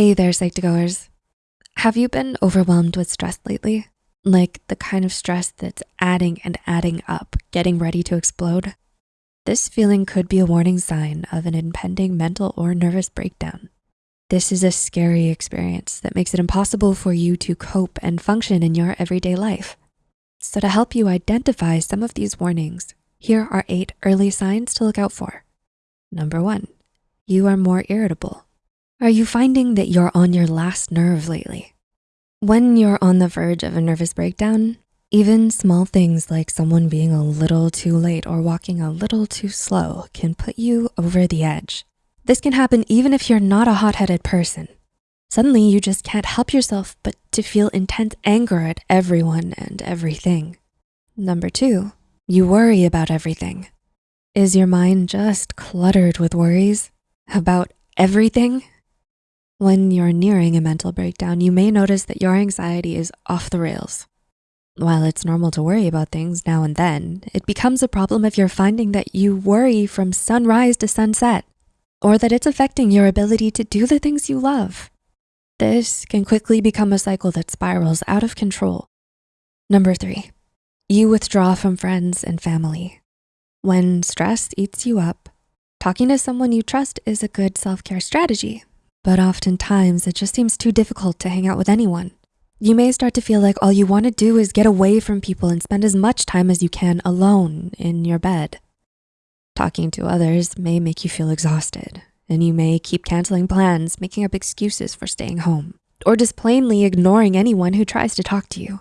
Hey there, Psych2Goers. Have you been overwhelmed with stress lately? Like the kind of stress that's adding and adding up, getting ready to explode? This feeling could be a warning sign of an impending mental or nervous breakdown. This is a scary experience that makes it impossible for you to cope and function in your everyday life. So to help you identify some of these warnings, here are eight early signs to look out for. Number one, you are more irritable. Are you finding that you're on your last nerve lately? When you're on the verge of a nervous breakdown, even small things like someone being a little too late or walking a little too slow can put you over the edge. This can happen even if you're not a hot-headed person. Suddenly you just can't help yourself but to feel intense anger at everyone and everything. Number two, you worry about everything. Is your mind just cluttered with worries about everything? When you're nearing a mental breakdown, you may notice that your anxiety is off the rails. While it's normal to worry about things now and then, it becomes a problem if you're finding that you worry from sunrise to sunset, or that it's affecting your ability to do the things you love. This can quickly become a cycle that spirals out of control. Number three, you withdraw from friends and family. When stress eats you up, talking to someone you trust is a good self-care strategy, but oftentimes it just seems too difficult to hang out with anyone. You may start to feel like all you wanna do is get away from people and spend as much time as you can alone in your bed. Talking to others may make you feel exhausted and you may keep canceling plans, making up excuses for staying home, or just plainly ignoring anyone who tries to talk to you.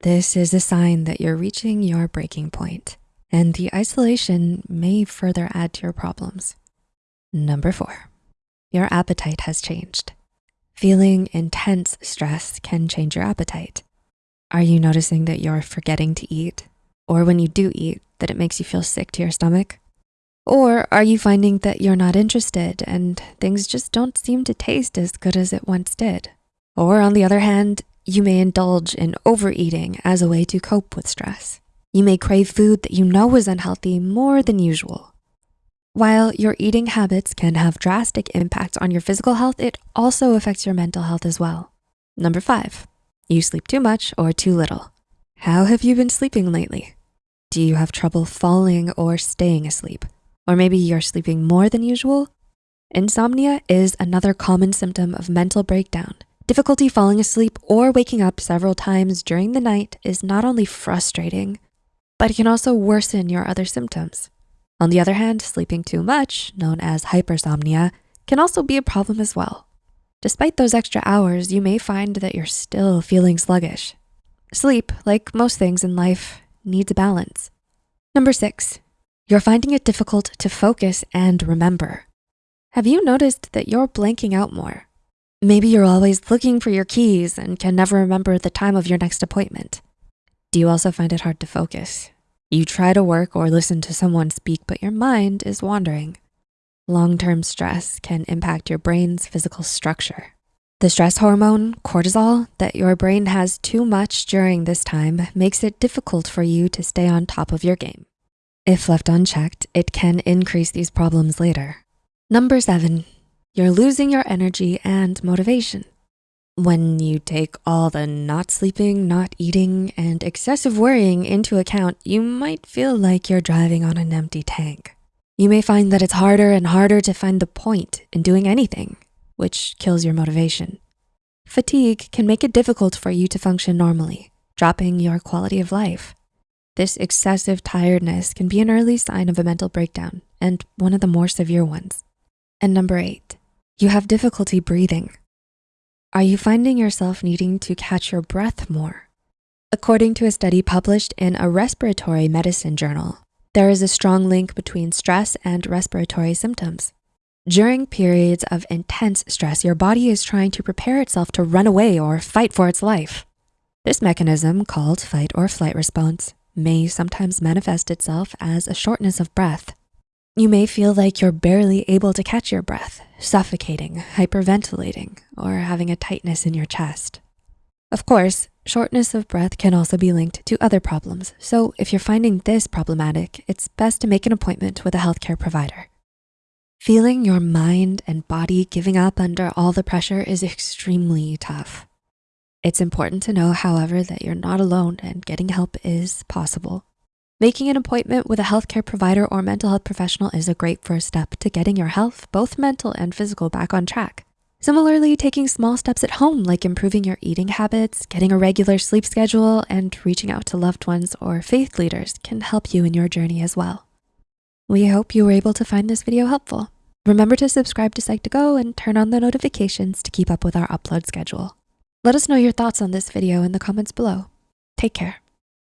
This is a sign that you're reaching your breaking point and the isolation may further add to your problems. Number four, your appetite has changed. Feeling intense stress can change your appetite. Are you noticing that you're forgetting to eat? Or when you do eat, that it makes you feel sick to your stomach? Or are you finding that you're not interested and things just don't seem to taste as good as it once did? Or on the other hand, you may indulge in overeating as a way to cope with stress. You may crave food that you know is unhealthy more than usual. While your eating habits can have drastic impacts on your physical health, it also affects your mental health as well. Number five, you sleep too much or too little. How have you been sleeping lately? Do you have trouble falling or staying asleep? Or maybe you're sleeping more than usual? Insomnia is another common symptom of mental breakdown. Difficulty falling asleep or waking up several times during the night is not only frustrating, but it can also worsen your other symptoms. On the other hand, sleeping too much, known as hypersomnia, can also be a problem as well. Despite those extra hours, you may find that you're still feeling sluggish. Sleep, like most things in life, needs a balance. Number six, you're finding it difficult to focus and remember. Have you noticed that you're blanking out more? Maybe you're always looking for your keys and can never remember the time of your next appointment. Do you also find it hard to focus? You try to work or listen to someone speak, but your mind is wandering. Long-term stress can impact your brain's physical structure. The stress hormone, cortisol, that your brain has too much during this time makes it difficult for you to stay on top of your game. If left unchecked, it can increase these problems later. Number seven, you're losing your energy and motivation. When you take all the not sleeping, not eating, and excessive worrying into account, you might feel like you're driving on an empty tank. You may find that it's harder and harder to find the point in doing anything, which kills your motivation. Fatigue can make it difficult for you to function normally, dropping your quality of life. This excessive tiredness can be an early sign of a mental breakdown and one of the more severe ones. And number eight, you have difficulty breathing. Are you finding yourself needing to catch your breath more? According to a study published in a respiratory medicine journal, there is a strong link between stress and respiratory symptoms. During periods of intense stress, your body is trying to prepare itself to run away or fight for its life. This mechanism, called fight or flight response, may sometimes manifest itself as a shortness of breath, you may feel like you're barely able to catch your breath, suffocating, hyperventilating, or having a tightness in your chest. Of course, shortness of breath can also be linked to other problems. So if you're finding this problematic, it's best to make an appointment with a healthcare provider. Feeling your mind and body giving up under all the pressure is extremely tough. It's important to know, however, that you're not alone and getting help is possible. Making an appointment with a healthcare provider or mental health professional is a great first step to getting your health, both mental and physical, back on track. Similarly, taking small steps at home, like improving your eating habits, getting a regular sleep schedule, and reaching out to loved ones or faith leaders can help you in your journey as well. We hope you were able to find this video helpful. Remember to subscribe to Psych2Go and turn on the notifications to keep up with our upload schedule. Let us know your thoughts on this video in the comments below. Take care.